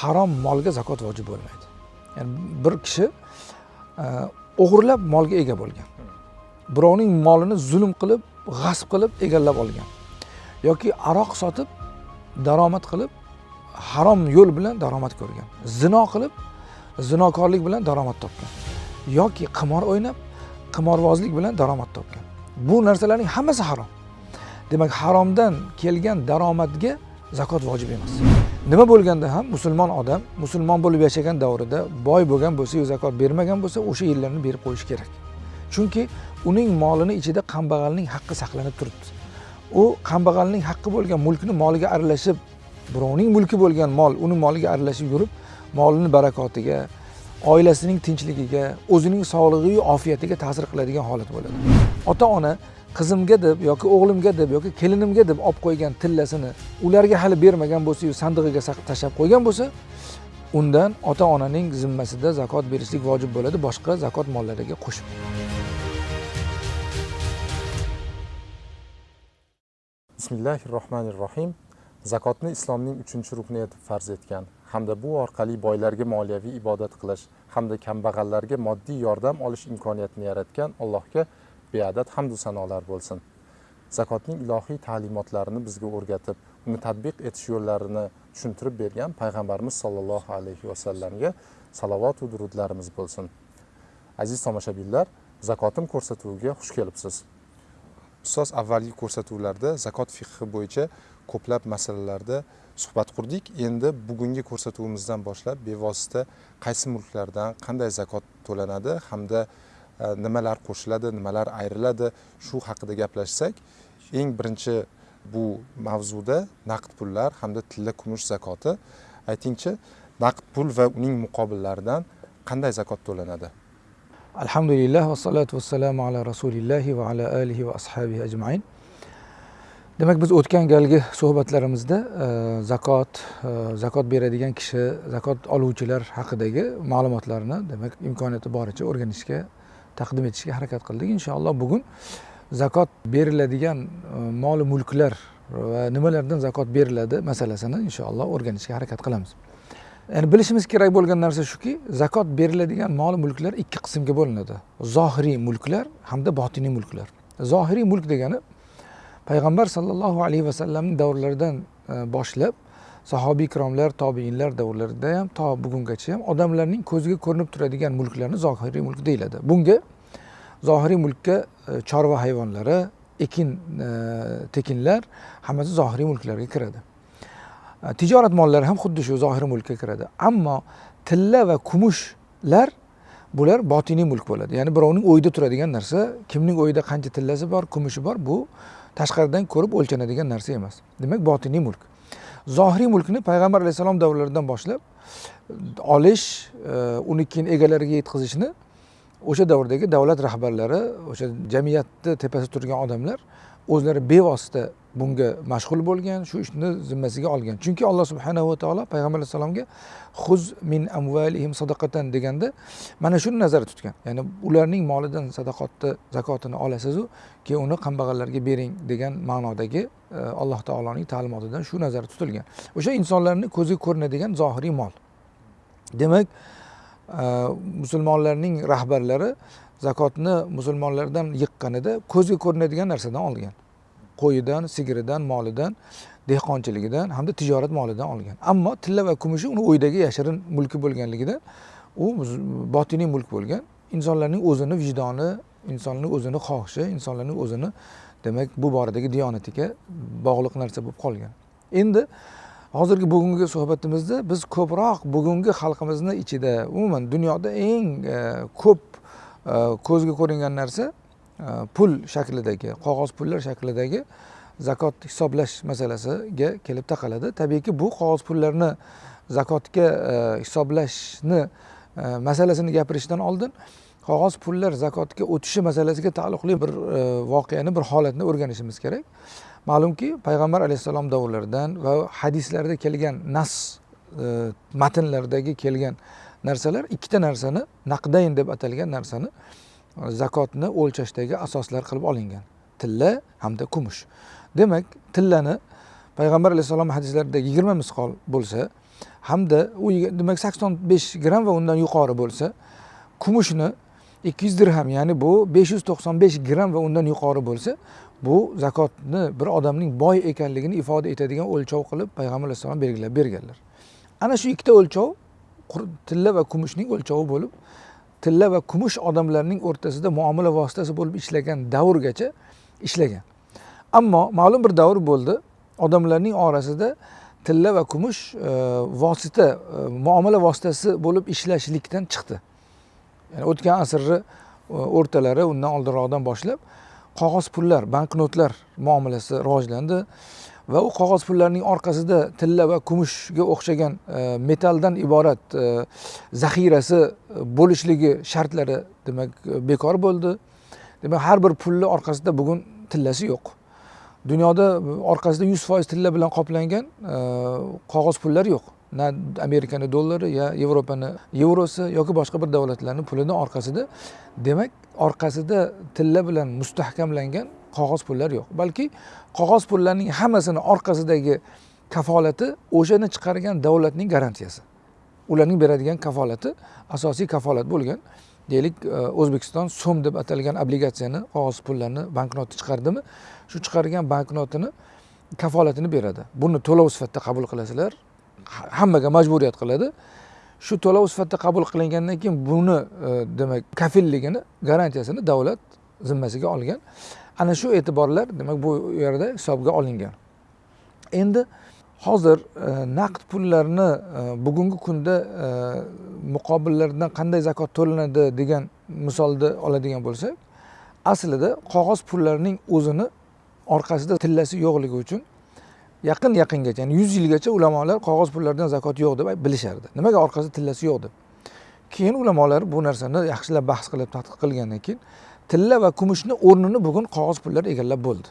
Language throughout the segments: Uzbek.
harom molga zakot vojib bo'lmaydi. Ya'ni bir kishi e, o'g'irlab molga ega bo'lgan. Birovning molini zulm qilib g'asb qilib egallab olgan yoki aroq sotib daromad qilib harom yo'l bilan daromad ko'rgan zino qilib zinokorlik bilan daromad topgan yoki qimor o'ynab qimorbozlik bilan daromad topgan. Bu narsalarning hammasi harom. Demak haromdan kelgan daromadga zakot vojib emas. Nima bo'lganda ham musulmon odam musulmon bo'lib yashagan davrida boy bo'lgan bo'lsa yu zakot bermagan bo'lsa o'sha yillarni berib qo'yishi kerak. Chunki uning molini ichida kambag'alning haqqi saqlanib turibdi. U kambag'alning haqqi bo'lgan mulkni moliga aralashib birovning mulki bo'lgan mol uni moliga aralashib yurib molini barakotiga oilasining tinchligiga o'zining sog'lig'iyu ofiyatiga ta'sir qiladigan holat bo'ladi. Ota ona qizimga deb yoki o'g'limga deb yoki kelinimga deb olib qo'ygan tillasini ularga hali bermagan bo'lsayu sandig'iga tashlab qo'ygan bo'lsa undan ota onaning zimmasida zakot berishlik vojib bo'ladi boshqa zakot mollariga qo'shib. Bismillahi rohmanir rohim zakotni islomning uchinchi rukni etib farz etgan hamda bu orqali boylarga moliyaviy ibodat qilish hamda kambag'allarga moddiy yordam olish imkoniyatini yaratgan allohga beadad hamdu sanolar bo'lsin. Zakotning ilohiy ta'limotlarini bizga o'rgatib uni tadbiq etish yo'llarini tushuntirib bergan payg'ambarimiz sollallohu alayhi vasallamga salovatu durudlarimiz bo'lsin. Aziz tomoshabinlar zakotim ko'rsatuviga xush kelibsiz. Ustoz avvalgi ko'rsatuvlarda zakot fiqhi bo'yicha ko'plab masalalarda suhbat qurdik. Endi bugungi ko'rsatuvimizdan boshlab bevosita qaysi mulklardan qanday zakot to'lanadi hamda E, nimalar qo'shiladi nimalar ayriladi shu haqida gaplashsak eng birinchi bu mavzuda naqd pullar hamda tilla kumush zakoti. Aytingchi naqd pul va uning muqobillaridan qanday zakot to'lanadi? Alhamdulillah vassalatu vassalamu ala rasulillahi va ala alihi va ashabihi ajmain. Demak biz o'tgan galgi suhbatlarimizda e, zakot e, zakot beradigan kishi zakot oluvchilar haqidagi ma'lumotlarni demak imkoniyati boricha o'rganishga taqdim etishga harakat qildik. Inshaalloh bugun zakot beriladigan e, mol mulklar va nimalardan zakot beriladi masalasini inshaalloh o'rganishga harakat qilamiz. Ya'ni bilishimiz kerak bo'lgan narsa shuki zakot beriladigan mol mulklar ikki qismga bo'linadi. Zohiriy mulklar hamda botiniy mulklar. Zohiriy mulk degani payg'ambar sollallohu alayhi vasallamni davrlaridan e, boshlab sahobiy ikromlar tobiinlar davrlarida ham to bugungacha ham odamlarning ko'ziga ko'rinib turadigan mulklarni zohiriy mulk deyiladi. Bunga zohiriy mulkka e, chorva hayvonlari ekin e, tekinlar hammasi zohiriy mulklarga kiradi. E, tijorat mollari ham xuddi shu zohiriy mulkka kiradi. Ammo tilla va kumushlar bular botiniy mulk bo'ladi. Ya'ni birovning o'yida turadigan narsa kimning o'yida qancha tillasi bor kumushi bor bu tashqaridan ko'rib o'lchanadigan narsa emas. Demak botiniy mulk. Zohiriy mulkni payg'ambar alayhissalom davrlaridan boshlab olish e, uni keyin egalariga yetkazishni o'sha davrdagi davlat rahbarlari o'sha jamiyatni tepasida turgan odamlar o'zlari bevosita bunga mashg'ul bo'lgan shu ishni zimmasiga olgan. Chunki alloh subhanahu va taolo payg'ambar alayhissalomga huz min amvalihim sadaqatan deganda mana shuni nazarda tutgan. Ya'ni ularning molidan sadaqotni zakotini olasizu keyin uni kambag'allarga bering degan ma'nodagi e, alloh taoloning ta'limotidan shu nazarda tutilgan. O'sha insonlarni ko'ziga ko'rinadigan zohiriy mol. Demak e, musulmonlarning rahbarlari zakotni musulmonlardan yiqqanida ko'zga ko'rinadigan narsadan olgan. Qo'yidan sigiridan molidan dehqonchiligidan hamda tijorat molidan olgan. Ammo tilla va kumushi uni o'ydagi yashirin mulki bo'lganligidan u botiniy mulk bo'lgan. Insonlarning o'zini vijdoni insonning o'zini xohishi insonlarning o'zini demak bu boradagi diyonatiga bog'liq narsa bo'lib qolgan. Endi hozirgi bugungi suhbatimizda biz ko'proq bugungi xalqimizni ichida umuman dunyoda eng e, ko'p e, ko'zga ko'ringan narsa E, pul shaklidagi qog'oz pullar shaklidagi zakot hisoblash masalasiga kelib taqaladi. Tabiiyki bu qog'oz pullarni zakotga e, hisoblashni e, masalasini gapirishdan oldin qog'oz pullar zakotga o'tishi masalasiga taalluqli bir voqeani bir holatni o'rganishimiz kerak. Ma'lumki payg'ambar alayhissalom davrlaridan va hadislarda kelgan nas matnlardagi kelgan narsalar ikkita narsani naqdayn deb atalgan narsani zakotni o'lchashdagi asoslar qilib olingan. Tilla hamda kumush. Demak tillani payg'ambar alayhissalom hadislarida yigirma misqol bo'lsa hamda u demak sakson besh gramm va undan yuqori bo'lsa kumushni ikki yuz dirham ya'ni bu besh yuz to'qson besh gramm va undan yuqori bo'lsa bu zakotni bir odamning boy ekanligini ifoda etadigan o'lchov qilib payg'ambar alayhissalom belgilab berganlar. Ana shu ikkita o'lchov tilla va kumushning o'lchovi bo'lib tilla va kumush odamlarning o'rtasida muomala vositasi bo'lib ishlagan davrgacha ishlagan. Ammo ma'lum bir davr bo'ldi odamlarning orasida tilla va kumush e, vosita e, muomala vositasi bo'lib ishlashlikdan chiqdi. Ya'ni o'tgan asrni e, o'rtalari undan oldinroqdan boshlab qog'oz pullar banknotlar muomalasi rivojlandi. Va u qog'oz pullarning orqasida tilla va kumushga o'xshagan e, iborat e, zaxirasi bo'lishligi shartlari demak e, bekor bo'ldi. Demak har bir pulni orqasida bugun tillasi yo'q. Dunyoda orqasida yuz foiz tilla bilan qoplangan e, qog'oz pullar yo'q. Na amerikani dollari ya yevropani yevrosi yoki boshqa bir davlatlarni pulini orqasida. Demak orqasida tilla bilan mustahkamlangan qog'oz pullar yo'q. Balki qog'oz pullarning hammasini orqasidagi kafolati o'shani chiqargan davlatning garantiyasi. Ularning beradigan kafolati asosiy kafolat bo'lgan deylik e, o'zbekiston so'm deb atalgan obligatsiyani qog'oz pullarni banknotni chiqardimi? Shu chiqargan banknotini kafolatini beradi. Buni to'lov sifatida qabul qilasizlar hammaga majburiyat qiladi. Shu to'lov sifatida qabul qilingandan keyin buni e, demak kafilligini garantiyasini davlat zimmasiga olgan ana shu e'tiborlar demak bu yerda hisobga olingan. Endi hozir e, naqd pullarni e, bugungi kunda e, muqobillaridan qanday zakot to'lanadi degan misolni oladigan bo'lsak aslida qog'oz pullarning o'zini orqasida tillasi yo'qligi uchun yaqin yaqingacha ya'ni yuz yilgacha ulamolar qog'oz pullardan zakot yo'q deb bilishardi. Nimaga orqasida tillasi yo'q deb? Keyin ulamolar bu narsani yaxshilab bahs qilib tadqiq qilgandan keyin tilla va kumushni o'rnini bugun qog'oz pullar egallab bo'ldi.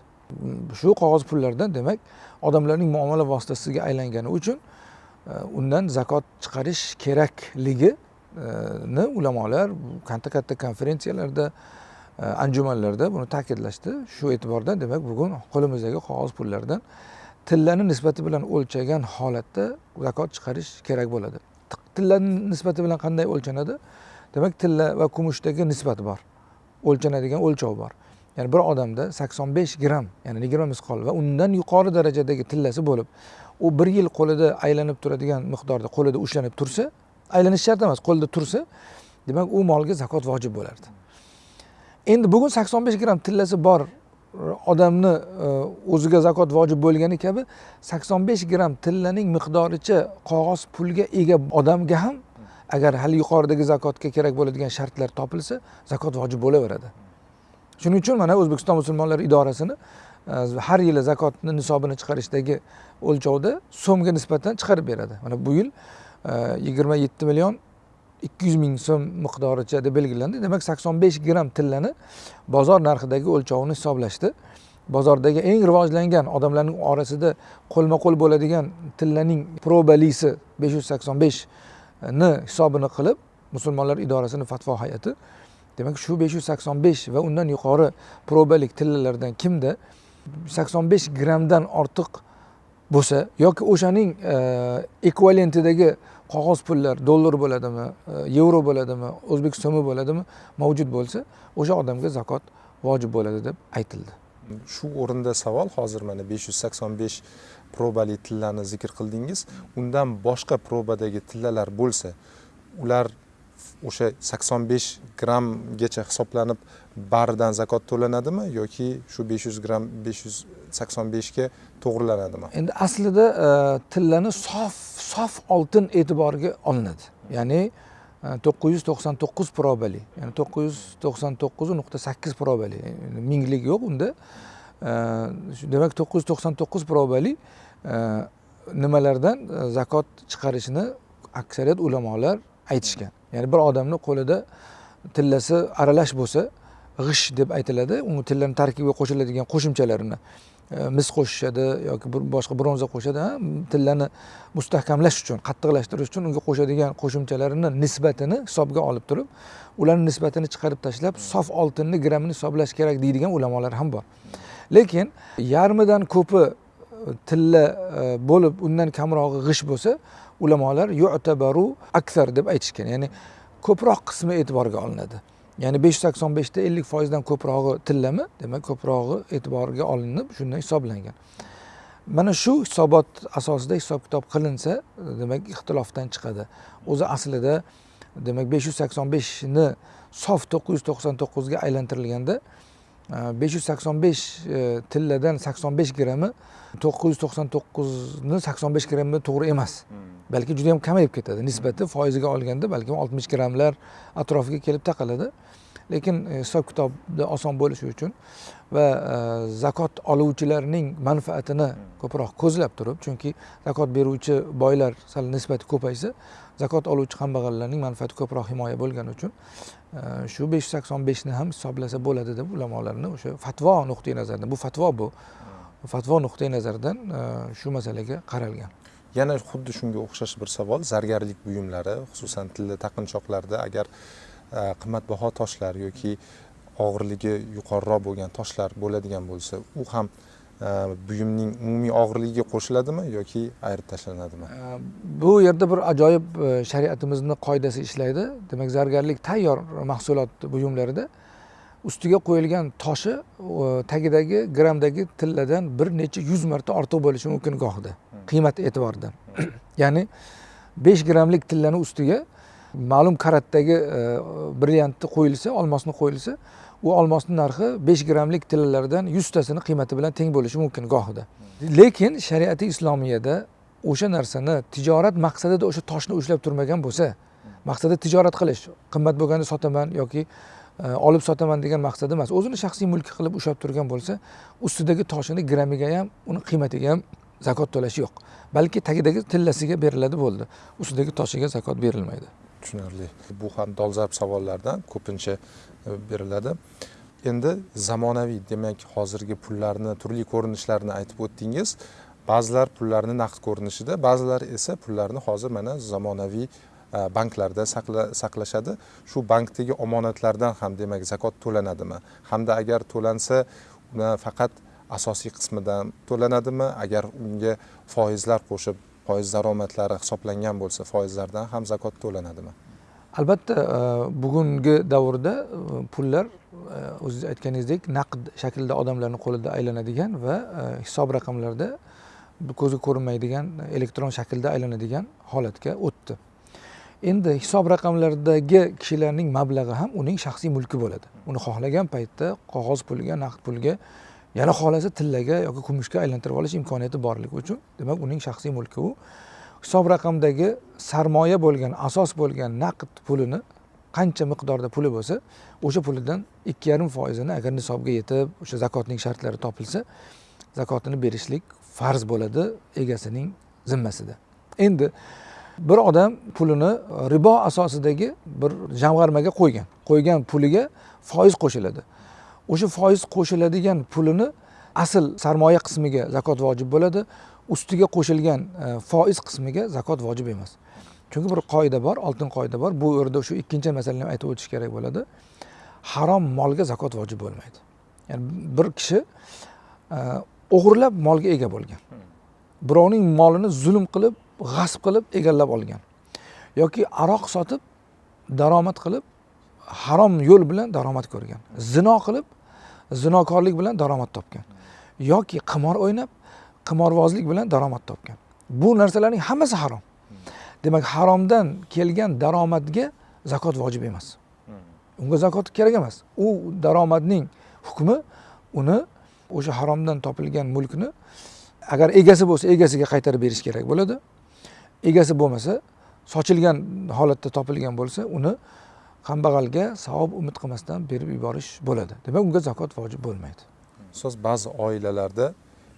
Shu qog'oz pullardan demak odamlarning muomala vositasiga aylangani uchun e, undan zakot chiqarish kerakligini e, ulamolar katta katta konferensiyalarda e, anjumanlarda buni ta'kidlashdi. Shu e'tibordan demak bugun qo'limizdagi qog'oz pullardan tillani nisbati bilan o'lchagan holatda zakot chiqarish kerak bo'ladi. Tillani nisbati bilan qanday o'lchanadi? Demak tilla va kumushdagi nisbat bor. O'lchanadigan o'lchov bor. Ya'ni bir odamda sakson besh gramm ya'ni yigirma misqol va undan yuqori darajadagi tillasi bo'lib u bir yil qo'lida aylanib turadigan miqdorda qo'lida ushlanib tursa aylanish shart emas qo'lida tursa demak u molga zakot vojib bo'lardi. Endi bugun sakson besh gramm tillasi bor odamni e, o'ziga zakot vojib bo'lgani kabi sakson besh gramm tillaning miqdoricha qog'oz pulga ega odamga ham agar hali yuqoridagi zakotga kerak bo'ladigan shartlar topilsa zakot vojib bo'laveradi. Shuning uchun mana o'zbekiston musulmonlari idorasini e, har yili zakotni nisobini chiqarishdagi o'lchovda so'mga nisbatan chiqarib beradi. Mana bu yil e, yigirma yetti million ikki yuz ming so'm miqdoricha deb belgilandi. Demak sakson besh gramm tillani bozor narxidagi o'lchovini hisoblashdi. Bozordagi eng rivojlangan odamlarning orasida qo'lma qo'l bo'ladigan tillaning probalisi besh yuz sakson besh ni hisobini qilib musulmonlar idorasini fatvo hay'ati. Demak shu besh yuz sakson besh va undan yuqori probalik tillalardan kimda sakson besh grammdan ortiq bo'lsa yoki o'shaning e, ekvivalentidagi qog'oz pullar dollar bo'ladimi e, yevro bo'ladimi o'zbek so'mi bo'ladimi mavjud bo'lsa o'sha odamga zakot vojib bo'ladi deb aytildi. Shu o'rinda savol hozir mana besh yuz sakson besh probali tillarni zikr qildingiz. Undan boshqa probadagi tillalar bo'lsa ular o'sha sakson besh grammgacha hisoblanib baridan zakot to'lanadimi yoki shu besh yuz gramm besh yuz sakson beshga to'g'rilanadimi? Endi aslida e, tillani sof sof oltin e'tiboriga olinadi. Ya'ni e, to'qqiz yuz to'qson to'qqiz probali ya'ni to'qqiz yuz to'qson to'qqiz nuqta sakkiz probali minglik yo'q unda. E, demak to'qqiz yuz to'qson to'qqiz probali Э, nimalardan э, zakot chiqarishni aksariyat ulamolar aytishgan. Ya'ni bir odamni qo'lida tillasi aralash bo'lsa g'ish deb aytiladi uni tillani tarkibiga qo'shiladigan qo'shimchalarini e, mis qo'shishadi yoki boshqa bronza qo'shadi tillani mustahkamlash uchun qattiqlashtirish uchun unga qo'shadigan qo'shimchalarini nisbatini hisobga olib turib ularni nisbatini chiqarib tashlab sof oltinni grammini hisoblash kerak deydigan ulamolar ham bor. Lekin yarmidan ko'pi tilla e, bo'lib undan kamrog'i g'isht bo'lsa ulamolar yu'tabaru aksar deb aytishgan. Ya'ni ko'proq qismi e'tiborga olinadi. Ya'ni besh yuz sakson beshda ellik foizdan ko'prog'i tillami demak ko'prog'i e'tiborga olinib shundan hisoblangan. Mana shu hisobot asosida hisob kitob qilinsa demak ixtilofdan chiqadi. O'zi aslida demak besh yuz sakson beshni sof to'qqiz yuz to'qson to'qqizga aylantirilganda besh yuz sakson besh e, tilladan sakson besh grammi to'qqiz yuz to'qson to'qqizni sakson besh grammi to'g'ri emas hmm. balki juda yam kamayib ketadi nisbati foiziga olganda balkim oltmish grammlar atrofiga kelib taqaladi lekin e, hisob kitobda oson bo'lishi uchun va e, zakot oluvchilarning manfaatini hmm. ko'proq ko'zlab turib chunki zakot beruvchi boylar sal nisbati ko'paysa zakot oluvchi kambag'allarning manfaati ko'proq himoya bo'lgani uchun shu besh yuz sakson beshni ham hisoblasa bo'ladi deb ulamolarni o'sha fatvo nuqtai nazaridan bu fatvo bu hmm. fatvo nuqtai nazaridan shu masalaga qaralgan yana xuddi shunga o'xshash bir savol zargarlik buyumlari xususan tilla taqinchoqlarda agar qimmatbaho toshlar yoki og'irligi yuqoriroq bo'lgan toshlar bo'ladigan bo'lsa u ham e, buyumning umumiy og'irligiga qo'shiladimi yoki ayirib tashlanadimi e, bu yerda bir ajoyib e, shariatimizni qoidasi ishlaydi. Demak zargarlik tayyor mahsulot buyumlarida ustiga qo'yilgan toshi tagidagi grammdagi tilladan bir necha yuz marta ortiq bo'lishi mumkin gohida hmm. qiymat e'tiboridan ya'ni besh grammlik tillani ustiga ma'lum karatdagi brilliantni qo'yilsa olmosni qo'yilsa u olmosni narxi besh grammlik tillalardan yuztasini qiymati bilan teng bo'lishi mumkin gohida. Lekin shariati islomiyada o'sha narsani tijorat maqsadida o'sha toshni ushlab turmagan bo'lsa maqsadi tijorat qilish qimmat bo'lganda sotaman yoki e, olib sotaman degan maqsad emas. O'zini shaxsiy mulki qilib ushlab turgan bo'lsa ustidagi toshini grammiga ham uni qiymatiga ham zakot to'lash yo'q. Balki tagidagi tillasiga beriladi bo'ldi. Ustidagi toshiga zakot berilmaydi. Tushunarli. Bu ham dolzarb savollardan ko'pincha E, beriladi. Endi zamonaviy demak hozirgi pullarni turli ko'rinishlarini aytib o'tdingiz. Ba'zilar pullarni naqd ko'rinishida ba'zilar esa pullarni hozir mana zamonaviy e, banklarda saqlashadi. Shu bankdagi omonatlardan ham demak zakot to'lanadimi? Hamda agar to'lansa uni faqat asosiy qismidan to'lanadimi? Agar unga foizlar qo'shib foiz daromadlari hisoblangan bo'lsa foizlardan ham zakot to'lanadimi? Albatta e, bugungi davrda e, pullar e, o'zingiz aytganingizdek naqd shaklda odamlarni qo'lida aylanadigan va hisob raqamlarda ko'zga ko'rinmaydigan elektron shaklda aylanadigan holatga o'tdi. Endi hisob raqamlaridagi kishilarning mablag'i ham uning shaxsiy mulki bo'ladi. Uni xohlagan paytda qog'oz pulga naqd pulga yana xohlasa tillaga yoki kumushga aylantirib olish imkoniyati borligi uchun demak uning shaxsiy mulki u. hisob raqamdagi sarmoya bo'lgan asos bo'lgan naqd pulini qancha miqdorda puli bo'lsa o'sha pulidan ikki yarim foizini agar nisobga yetib o'sha zakotning shartlari topilsa zakotini berishlik farz bo'ladi egasining zimmasida. Endi bir odam pulini ribo asosidagi bir jamg'armaga qo'ygan qo'ygan puliga foiz qo'shiladi. O'sha foiz qo'shiladigan pulini asl sarmoya qismiga zakot vojib bo'ladi. Ustiga qo'shilgan e, foiz qismiga zakot vojib emas. Chunki bir qoida bor oltin qoida bor. Bu yerda shu ikkinchi masalani ham aytib o'tish kerak bo'ladi. Harom molga zakot vojib bo'lmaydi. Ya'ni bir kishi e, o'g'irlab molga ega bo'lgan. Birovning molini zulm qilib g'asb qilib egallab olgan yoki aroq sotib daromad qilib harom yo'l bilan daromad ko'rgan zino qilib zinokorlik bilan daromad topgan yoki qimor o'ynab qimorvozlik bilan daromad topgan. Bu narsalarning hammasi harom. Demak haromdan kelgan daromadga zakot vojib emas. Unga zakot kerak emas. U daromadning hukmi uni o'sha haromdan topilgan mulkni agar egasi bo'lsa egasiga qaytarib berish kerak bo'ladi. Egasi bo'lmasa sochilgan holatda topilgan bo'lsa uni kambag'alga savob umid qilmasdan berib yuborish bo'ladi. Demak unga zakot vojib bo'lmaydi. So'z ba'zi oilalarda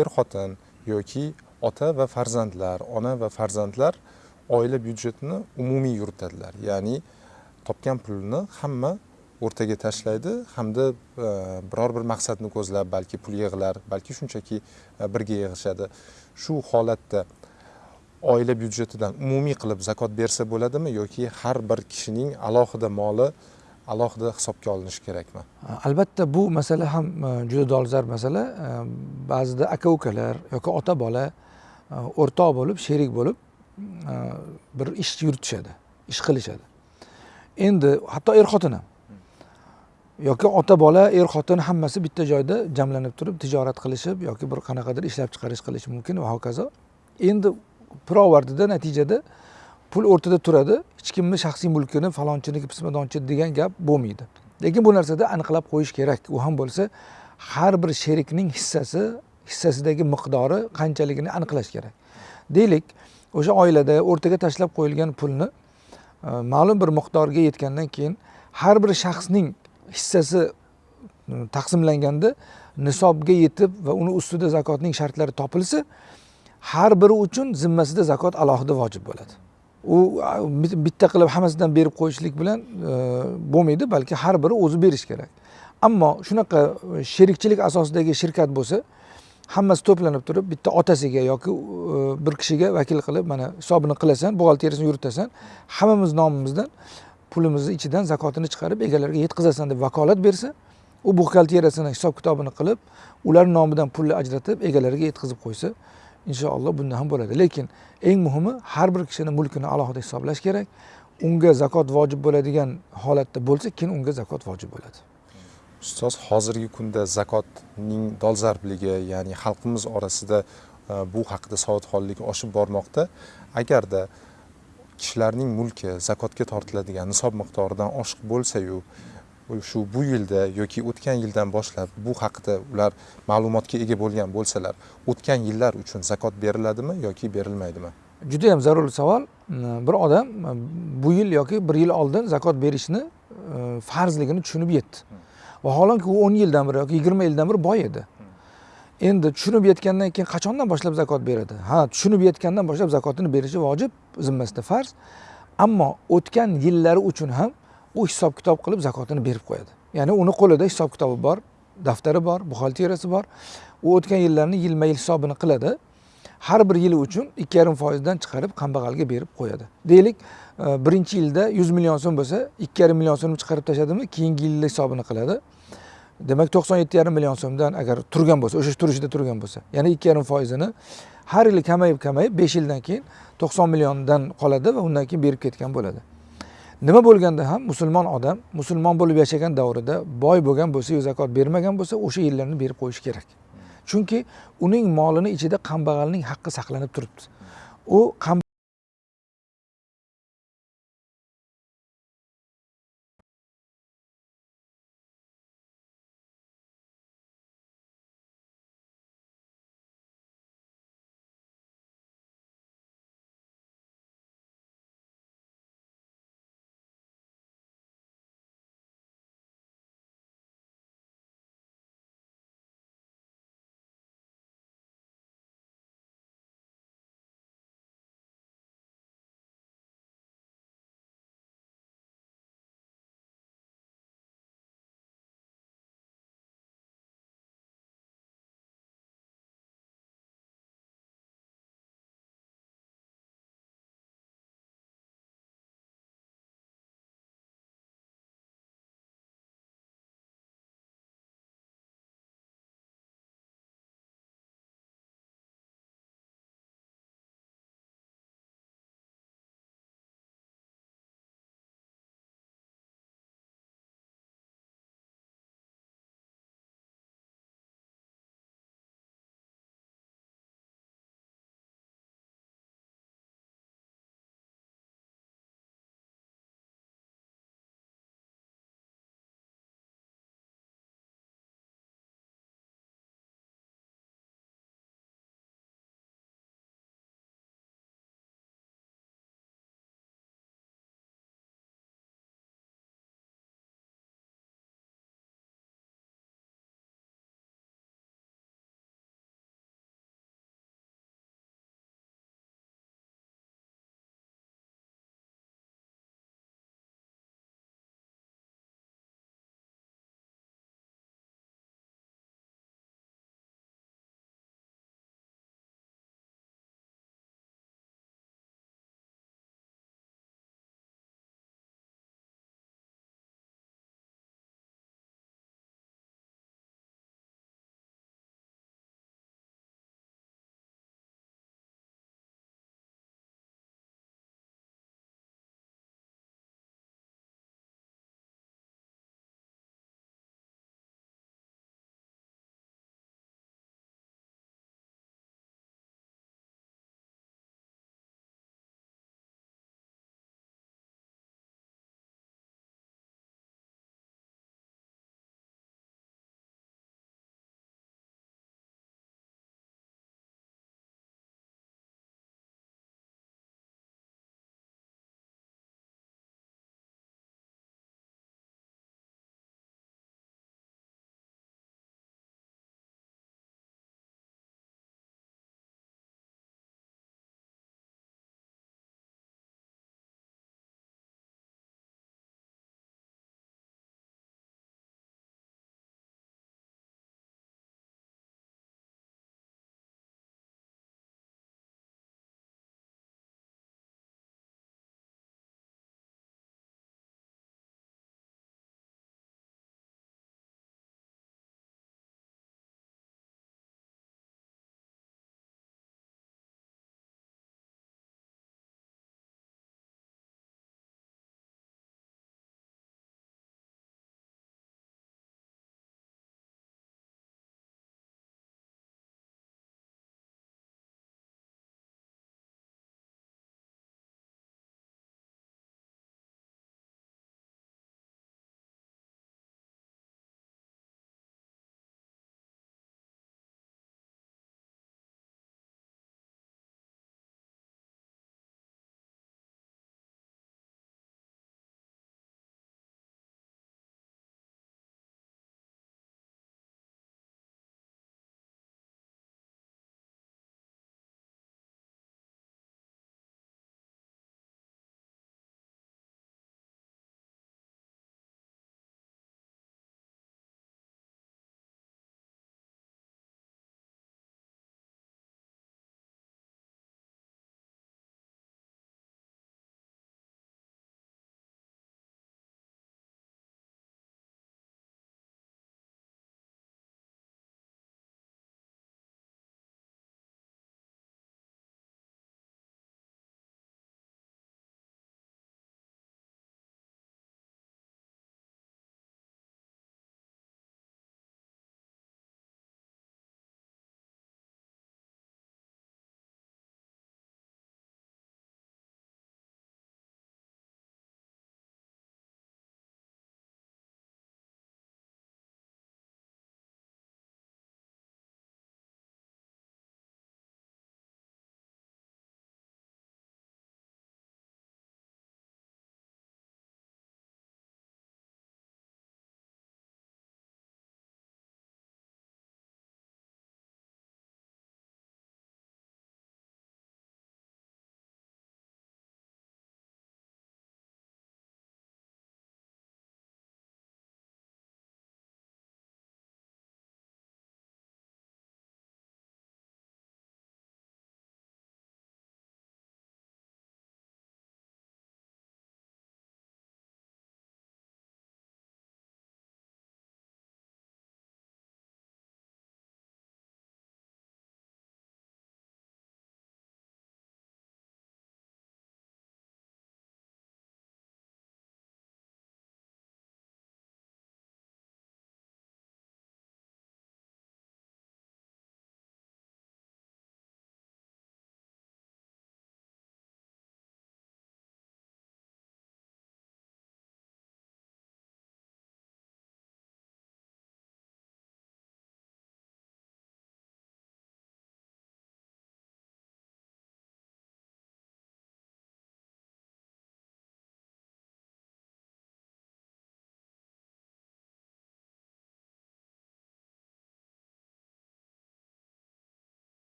er xotin yoki ota va farzandlar ona va farzandlar oila byudjetini umumiy yuritadilar. Ya'ni topgan pulni hamma o'rtaga tashlaydi hamda e, biror bir maqsadni ko'zlab balki pul yig'lar balki shunchaki e, birga yig'ishadi. Shu holatda oila byudjetidan umumiy qilib zakot bersa bo'ladimi yoki har bir kishining alohida moli alohida hisobga olinishi kerakmi? Albatta bu masala ham e, juda dolzarb masala. E, ba'zida aka ukalar yoki ota bola e, o'rtoq bo'lib sherik bo'lib bir ish yuritishadi ish qilishadi. Endi hatto er xotin ham. Yoki ota bola er xotin hammasi bitta joyda jamlanib turib tijorat qilishib yoki bir qanaqadir ishlab chiqarish qilishi mumkin va hokazo. Endi pirovardida natijada pul o'rtada turadi. Hech kimni shaxsiy mulkini falonchiniki pismadonchi degan gap bo'lmaydi. Lekin bu narsada aniqlab qo'yish kerak. U ham bo'lsa har bir sherikning hissasi hissasidagi miqdori qanchaligini aniqlash kerak. Deylik o'sha oilada o'rtaga tashlab qo'yilgan pulni e, ma'lum bir miqdorga yetgandan keyin har bir shaxsning hissasi e, taqsimlanganda nisobga yetib va uni ustida zakotning shartlari topilsa har biri uchun zimmasida zakot alohida vojib bo'ladi. U bitta qilib hammasidan berib qo'yishlik bilan e, bo'lmaydi balki har biri o'zi berishi kerak. Ammo shunaqa e, sherikchilik asosidagi shirkat bo'lsa hammasi to'planib turib bitta otasiga yoki e, bir kishiga vakil qilib mana hisobini qilasan buxgalteriyasini yuritasan hammamiz nomimizdan pulimizni ichidan zakotini chiqarib egalariga yetkazasan deb vakolat bersa u buxgalteriyasini hisob kitobini qilib ular nomidan pulni ajratib egalariga yetkazib qo'ysa inshaalloh bunda ham bo'ladi. Lekin eng muhimi har bir kishini mulkini alohida hisoblash kerak. Unga zakot vojib bo'ladigan holatda bo'lsa keyin unga zakot vojib bo'ladi. Ustoz hozirgi kunda zakotning dolzarbligi ya'ni xalqimiz orasida e, bu haqida savodxonlik oshib bormoqda. Agarda kishilarning mulki zakotga tortiladigan nisob miqdoridan oshiq bo'lsayu shu bu yilda yoki o'tgan yildan boshlab bu haqida ular ma'lumotga ega bo'lgan bo'lsalar o'tgan yillar uchun zakot beriladimi yoki berilmaydimi? Juda yam zarur savol. Bir odam bu yil yoki bir yil oldin zakot berishni e, farzligini tushunib yetdi. Vaholanki u o'n yildan beri yoki yigirma yildan beri boy edi. Endi tushunib yetgandan keyin qachondan boshlab zakot beradi? Ha tushunib yetgandan boshlab zakotini berishi vojib zimmasida farz. Ammo o'tgan yillari uchun ham u hisob kitob qilib zakotini berib qo'yadi. Ya'ni uni qo'lida hisob kitobi bor daftari bor buxgalteriyasi bor. U o'tgan yillarni yilma yil hisobini qiladi. Har bir yili uchun ikki yarim foizdan chiqarib kambag'alga berib qo'yadi. Deylik e, birinchi yilda yuz million so'm bo'lsa ikki yarim million so'mni chiqarib tashladimi keyingi yilni hisobini qiladi. Demak to'qson yetti yarim million so'mdan agar turgan bo'lsa o'sha turishida turgan bo'lsa ya'ni ikki yarim foizini har yili kamayib kamayib besh yildan keyin to'qson milliondan qoladi va undan keyin berib ketgan bo'ladi. Nima bo'lganda ham musulmon odam musulmon bo'lib yashagan davrida boy bo'lgan bo'lsa yu zakot bermagan bo'lsa o'sha yillarni berib qo'yishi kerak. Chunki uning molini ichida kambag'alning haqqi saqlanib turibdi. U